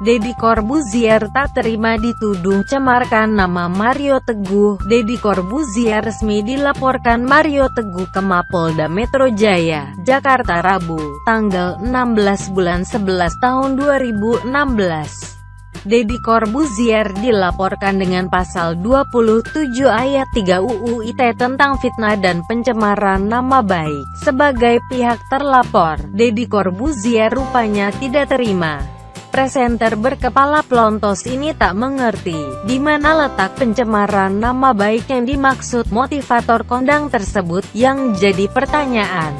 Deddy Corbuzier tak terima dituduh cemarkan nama Mario Teguh. Deddy Corbuzier resmi dilaporkan Mario Teguh ke Mapolda Metro Jaya, Jakarta Rabu, tanggal 16 bulan 11 tahun 2016. Deddy Corbuzier dilaporkan dengan pasal 27 ayat 3 UU ITE tentang fitnah dan pencemaran nama baik. Sebagai pihak terlapor, Deddy Corbuzier rupanya tidak terima. Presenter berkepala pelontos ini tak mengerti, di mana letak pencemaran nama baik yang dimaksud motivator kondang tersebut, yang jadi pertanyaan.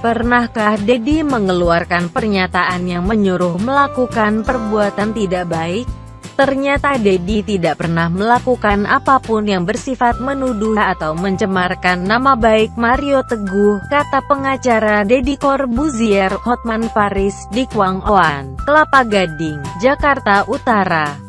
Pernahkah Dedi mengeluarkan pernyataan yang menyuruh melakukan perbuatan tidak baik? Ternyata Dedi tidak pernah melakukan apa pun yang bersifat menuduh atau mencemarkan nama baik Mario Teguh, kata pengacara Dedi Corbuzier Hotman Paris di Kwang Oan, Kelapa Gading, Jakarta Utara.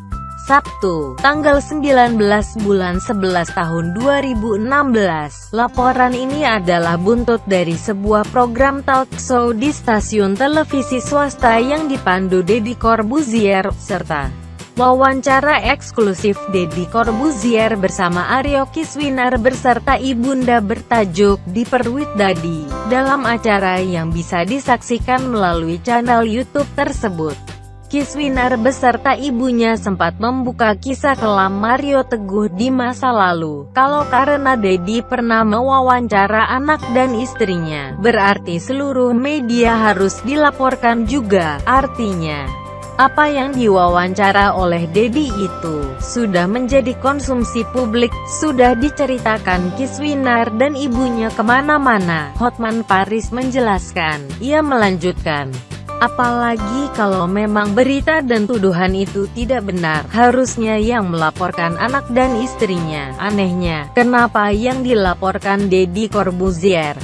Sabtu, tanggal 19 bulan 11 tahun 2016. Laporan ini adalah buntut dari sebuah program talk show di stasiun televisi swasta yang dipandu Deddy Corbuzier, serta Wawancara eksklusif Deddy Corbuzier bersama Aryo Kiswinar beserta ibunda bertajuk Di Perwit Dadi, dalam acara yang bisa disaksikan melalui channel YouTube tersebut. Kiswinar beserta ibunya sempat membuka kisah kelam Mario Teguh di masa lalu. Kalau karena Dedi pernah mewawancara anak dan istrinya, berarti seluruh media harus dilaporkan juga, artinya. Apa yang diwawancara oleh Dedi itu, sudah menjadi konsumsi publik, sudah diceritakan Kiswinar dan ibunya ke mana-mana, Hotman Paris menjelaskan. Ia melanjutkan, Apalagi kalau memang berita dan tuduhan itu tidak benar, harusnya yang melaporkan anak dan istrinya. Anehnya, kenapa yang dilaporkan Dedi Corbuzier?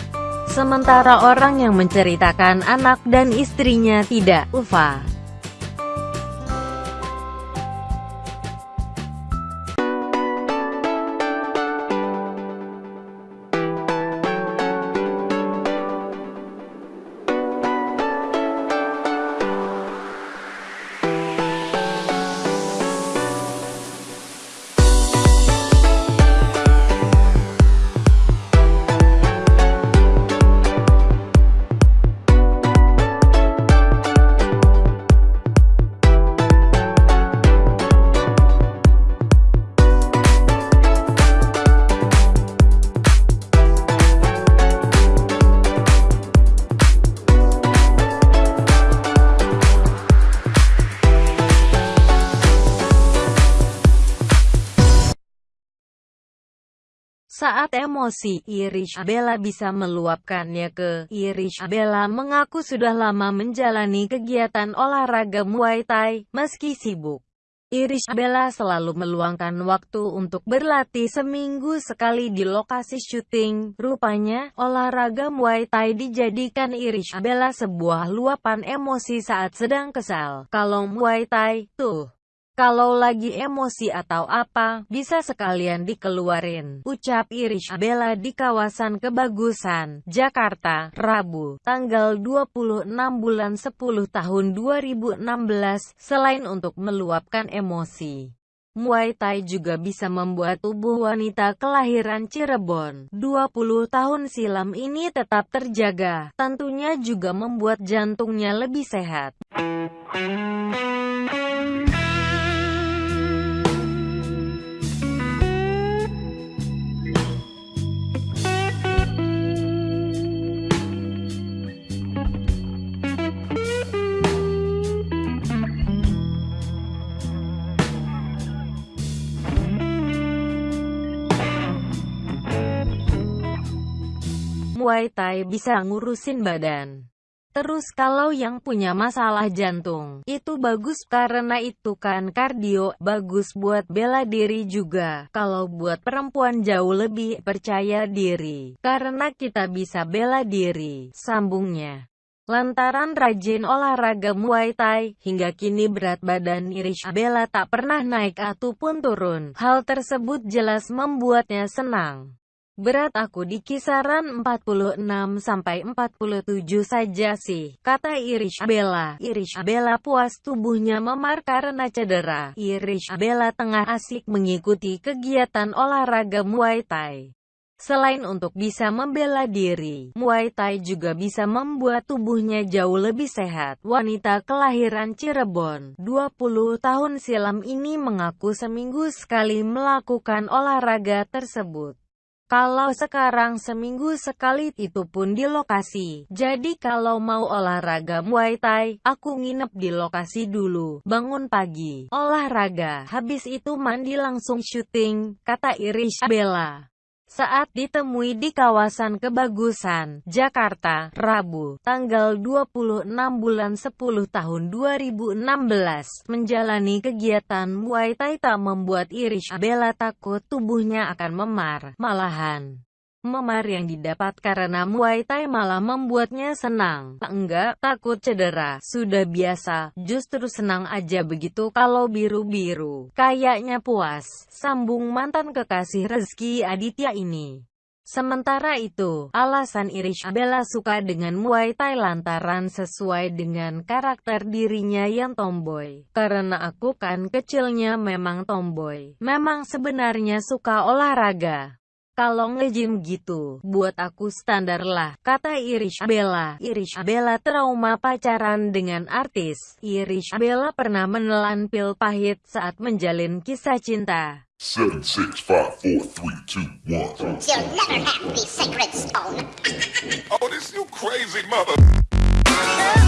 Sementara orang yang menceritakan anak dan istrinya tidak, Ufa. Saat emosi, Irish Bella bisa meluapkannya ke Irish Bella mengaku sudah lama menjalani kegiatan olahraga Muay Thai, meski sibuk. Irish Bella selalu meluangkan waktu untuk berlatih seminggu sekali di lokasi syuting. Rupanya, olahraga Muay Thai dijadikan Irish Bella sebuah luapan emosi saat sedang kesal. Kalau Muay Thai, tuh. Kalau lagi emosi atau apa, bisa sekalian dikeluarin. Ucap Irish Bella di kawasan Kebagusan, Jakarta, Rabu, tanggal 26 bulan 10 tahun 2016, selain untuk meluapkan emosi. Muay Thai juga bisa membuat tubuh wanita kelahiran Cirebon 20 tahun silam ini tetap terjaga, tentunya juga membuat jantungnya lebih sehat. Muay Thai bisa ngurusin badan. Terus kalau yang punya masalah jantung, itu bagus karena itu kan kardio, bagus buat bela diri juga. Kalau buat perempuan jauh lebih percaya diri, karena kita bisa bela diri, sambungnya. Lantaran rajin olahraga Muay Thai, hingga kini berat badan Irish Bella tak pernah naik ataupun turun. Hal tersebut jelas membuatnya senang. Berat aku di kisaran 46-47 saja sih, kata Irish Bella. Irish Bella puas tubuhnya memar karena cedera. Irish Bella tengah asik mengikuti kegiatan olahraga Muay Thai. Selain untuk bisa membela diri, Muay Thai juga bisa membuat tubuhnya jauh lebih sehat. Wanita kelahiran Cirebon, 20 tahun silam ini mengaku seminggu sekali melakukan olahraga tersebut. Kalau sekarang seminggu sekali itu pun di lokasi. Jadi kalau mau olahraga Muay Thai, aku nginep di lokasi dulu. Bangun pagi, olahraga, habis itu mandi langsung syuting, kata Irish Bella saat ditemui di kawasan Kebagusan, Jakarta, Rabu, tanggal 26 bulan 10 tahun 2016, menjalani kegiatan Muay Thai tak membuat Irish Bella takut tubuhnya akan memar, malahan. Memar yang didapat karena Muay Thai malah membuatnya senang. Enggak, takut cedera. Sudah biasa, justru senang aja begitu kalau biru-biru. Kayaknya puas, sambung mantan kekasih Rezeki Aditya ini. Sementara itu, alasan Irish Bella suka dengan Muay Thai lantaran sesuai dengan karakter dirinya yang tomboy. Karena aku kan kecilnya memang tomboy. Memang sebenarnya suka olahraga. Kalau nge-gym gitu, buat aku standar lah, kata Irish Bella. Irish Bella trauma pacaran dengan artis. Irish Bella pernah menelan pil pahit saat menjalin kisah cinta. Seven, six, five, four, three, two, one. You'll never have the sacred stone. oh, this you crazy mother...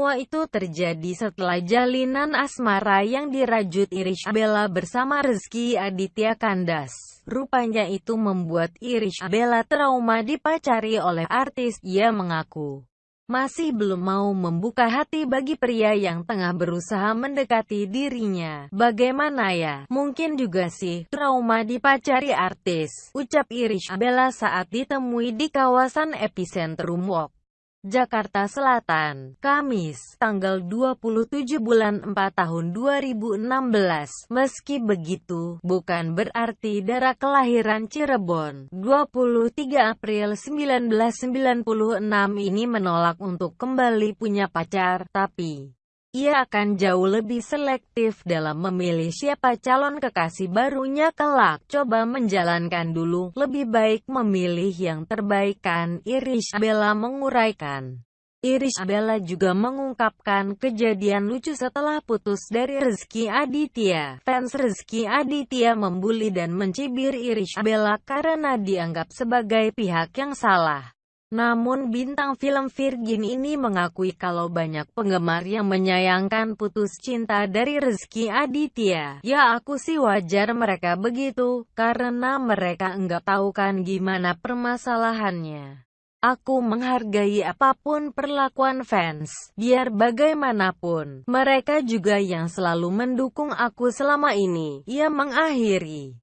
Semua itu terjadi setelah jalinan asmara yang dirajut Irish Bella bersama Rizky Aditya Kandas. Rupanya itu membuat Irish Bella trauma dipacari oleh artis. Ia mengaku masih belum mau membuka hati bagi pria yang tengah berusaha mendekati dirinya. Bagaimana ya? Mungkin juga sih, trauma dipacari artis, ucap Irish Bella saat ditemui di kawasan epicentrum Walk. Jakarta Selatan, Kamis, tanggal 27 bulan 4 tahun 2016. Meski begitu, bukan berarti darah kelahiran Cirebon, 23 April 1996 ini menolak untuk kembali punya pacar, tapi ia akan jauh lebih selektif dalam memilih siapa calon kekasih barunya kelak. Coba menjalankan dulu, lebih baik memilih yang terbaik kan, Irish Bella menguraikan. Irish Bella juga mengungkapkan kejadian lucu setelah putus dari Rezeki Aditya. Fans Rezeki Aditya membuli dan mencibir Irish Bella karena dianggap sebagai pihak yang salah. Namun bintang film Virgin ini mengakui kalau banyak penggemar yang menyayangkan putus cinta dari Rezeki Aditya. Ya aku sih wajar mereka begitu, karena mereka enggak tahu kan gimana permasalahannya. Aku menghargai apa pun perlakuan fans, biar bagaimanapun, mereka juga yang selalu mendukung aku selama ini. Ia mengakhiri.